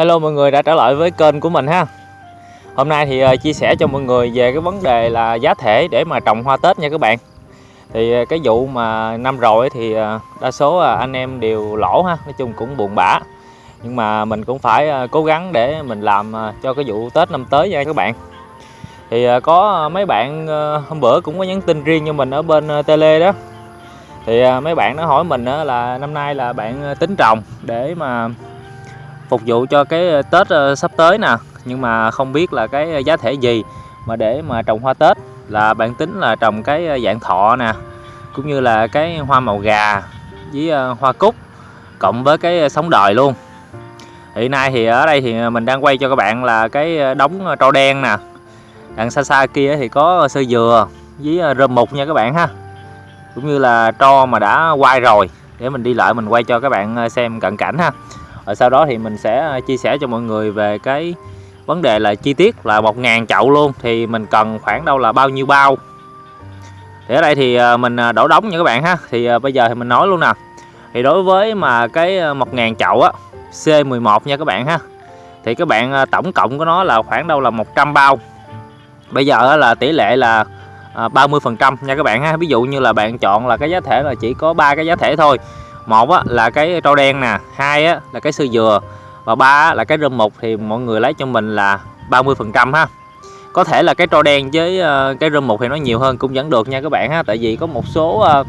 Hello mọi người, đã trở lại với kênh của mình ha. Hôm nay thì ờ, chia sẻ cho mọi người về cái vấn đề là giá thể để mà trồng hoa Tết nha các bạn. Thì ờ, cái vụ mà năm rồi thì ờ, đa số anh em đều lỗ ha, Nói chung cũng buồn bã. Nhưng mà mình cũng phải cố gắng để mình làm cho cái vụ Tết năm tới nha các bạn. Thì có mấy bạn hôm bữa cũng có nhắn tin riêng cho mình ở bên tele đó. Thì mấy bạn nó hỏi mình là năm nay là bạn tính trồng để mà phục vụ cho cái ờ, Tết ờ, sắp tới nè. Nhưng mà không biết là cái ờ, giá thể gì mà để mà trồng hoa Tết. Là bạn tính là trồng cái dạng thọ nè, cũng như là cái hoa màu gà với hoa cúc cộng với cái sống đời luôn. Hiện nay thì ở đây thì mình đang quay cho các bạn là cái đống tro đen nè. Đằng xa xa kia thì có sơ dừa với rơm mục nha các bạn ha. Cũng như là tro mà đã quay rồi. Để mình đi lại mình quay cho các bạn xem cận cảnh ha rồi sau đó thì mình sẽ à, chia sẻ cho mọi người về cái vấn đề là chi tiết là 1.000 chậu luôn. Thì mình cần khoảng đâu là bao nhiêu bao? Thì ở đây thì à, mình à, đổ đóng nha các bạn ha. Thì bây giờ thì mình nói luôn nè. Thì đối với mà cái 1.000 chậu á C11 nha các bạn ha, thì các bạn tổng cộng của nó là khoảng đâu là 100 bao. Bây giờ là tỷ lệ là 30 phần trăm nha các bạn ha. Ví dụ như là bạn chọn là cái giá thể là chỉ có ba cái giá thể thôi một á, là cái trâu đen nè hai á, là cái sư dừa và ba là cái rơm mục thì mọi người lấy cho mình là 30 phần trăm ha. Có thể là cái trâu đen với ờ, cái rơm mục thì nó nhiều hơn cũng vẫn được nha các bạn ha tại vì có một số ờ,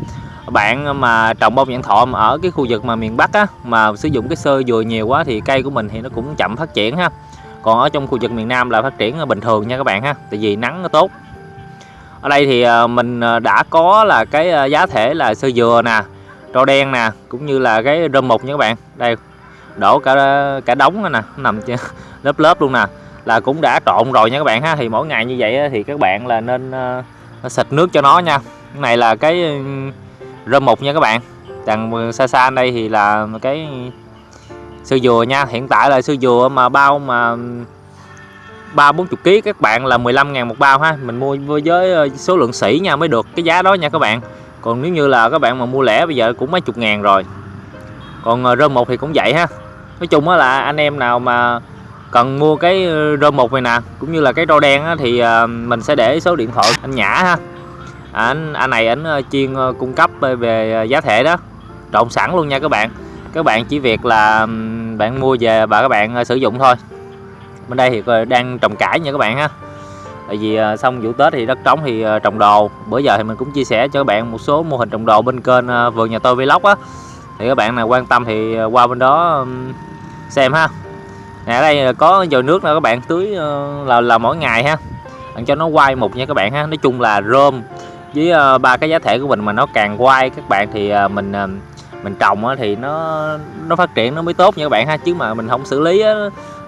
bạn mà trồng bông nhãn thọ ở cái khu vực mà miền Bắc á mà sử dụng cái sơ dừa nhiều quá thì cây của mình thì nó cũng chậm phát triển ha. Còn ở trong khu vực miền Nam là phát triển ờ, bình thường nha các bạn ha tại vì nắng nó tốt. Ở đây thì mình đã có là cái giá thể là sơ dừa nè tro đen nè, cũng như là cái rơm mục nha các bạn. Đây, đổ cả cả đống nè, nằm lớp lớp luôn nè. Là cũng đã trộn rồi nha các bạn ha. Thì mỗi ngày như vậy thì các bạn là nên ờ, xịt nước cho nó nha. Cái này là cái ừ, rơm mục nha các bạn. Đằng xa xa đây thì là cái sơ dừa nha. Hiện tại là sơ dừa mà bao mà ừ, ba bốn chục kg các bạn là 15 ngàn một bao ha. Mình mua với ờ, số lượng sỉ nha mới được cái giá đó nha các bạn còn nếu như là các bạn mà mua lẻ bây giờ cũng mấy chục ngàn rồi. Còn ờ, rơm một thì cũng vậy ha. Nói chung là anh em nào mà cần mua cái ờ, rơm một này nè cũng như là cái rau đen á, thì ờ, mình sẽ để số điện thoại anh Nhã ha. À, anh anh này anh chuyên cung cấp về giá thể đó. Trộn sẵn luôn nha các bạn. Các bạn chỉ việc là bạn mua về và các bạn sử dụng thôi. Bên đây thì đang trồng cải nha các bạn ha tại vì à, xong vụ Tết thì đất trống thì à, trồng đồ. Bữa giờ thì mình cũng chia sẻ cho các bạn một số mô hình trồng đồ bên kênh à, vườn nhà tôi vlog á. Thì các bạn nào quan tâm thì qua bên đó xem ha. Nè ở đây có dầu nước nữa các bạn tưới ờ, là là mỗi ngày ha. Bạn cho nó quay một nha các bạn ha. Nói chung là rơm với ờ, ba cái giá thể của mình mà nó càng quay các bạn thì mình mình trồng thì nó nó phát triển nó mới tốt nha các bạn ha. Chứ mà mình không xử lý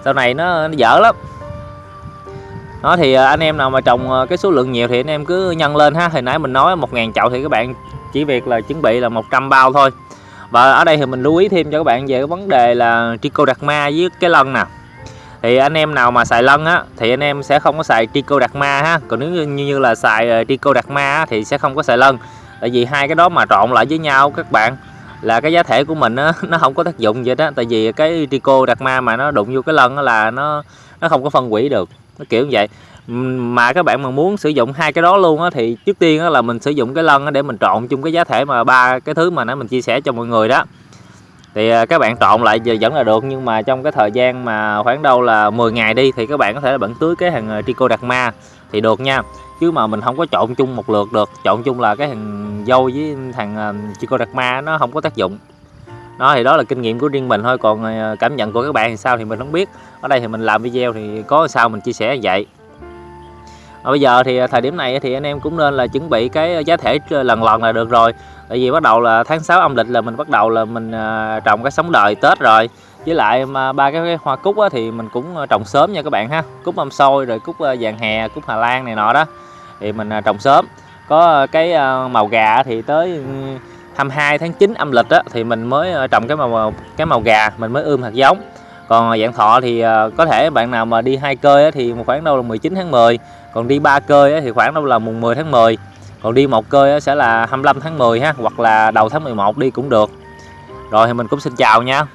sau này nó, nó dở lắm đó thì à, anh em nào mà trồng ờ, cái số lượng nhiều thì anh em cứ nhân lên ha. Hồi nãy mình nói 1.000 chậu thì các bạn chỉ việc là chuẩn bị là 100 bao thôi. Và ở đây thì mình lưu ý thêm cho các bạn về cái vấn đề là trichoderma với cái lân nè. Thì anh em nào mà xài lân á thì anh em sẽ không có xài trichoderma ha. Còn nếu như, như là xài à, á, thì sẽ không có xài lân. Tại vì hai cái đó mà trộn lại với nhau các bạn là cái giá thể của mình á, nó không có tác dụng vậy đó tại vì cái trichoderma mà nó đụng vô cái lân là nó nó không có phân hủy được nó kiểu như vậy. Mà các bạn mà muốn sử dụng hai cái đó luôn á, thì trước tiên á là mình sử dụng cái lân để mình trộn chung cái giá thể mà ba cái thứ mà nãy mình chia sẻ cho mọi người đó. Thì à, các bạn trộn lại giờ vẫn là được, nhưng mà trong cái thời gian mà khoảng đâu là 10 ngày đi thì các bạn có thể là bạn tưới cái hàng à, đặc ma thì được nha. Chứ mà mình không có trộn chung một lượt được. Trộn chung là cái thằng dâu với thằng à, trico đặc ma nó không có tác dụng đó thì đó là kinh nghiệm của riêng mình thôi. Còn ờ, cảm nhận của các bạn thì sao thì mình không biết. Ở đây thì mình làm video thì có sao mình chia sẻ vậy. À, bây giờ thì ờ, thời điểm này thì anh em cũng nên là chuẩn bị cái ờ, giá thể lần lòn là được rồi. Tại vì bắt đầu là tháng 6 âm lịch là mình bắt đầu là mình trồng cái sống đời Tết rồi. Với lại mà ba cái hoa cúc thì mình cũng trồng sớm nha các bạn ha. Cúc mâm xôi rồi cúc vàng hè cúc Hà Lan này nọ đó. Thì mình trồng sớm. Có cái màu gà thì tới 22 tháng 9 âm lịch á, thì mình mới ờ, trồng cái màu cái màu gà mình mới ươm hạt giống. Còn ờ, dạng thọ thì ờ, có thể bạn nào mà đi hai cơi thì khoảng đâu là 19 tháng 10 còn đi ba cơi thì khoảng đâu là mùng 10 tháng 10 còn đi một cơi sẽ là 25 tháng 10 ha hoặc là đầu tháng 11 đi cũng được. Rồi thì mình cũng xin chào nha.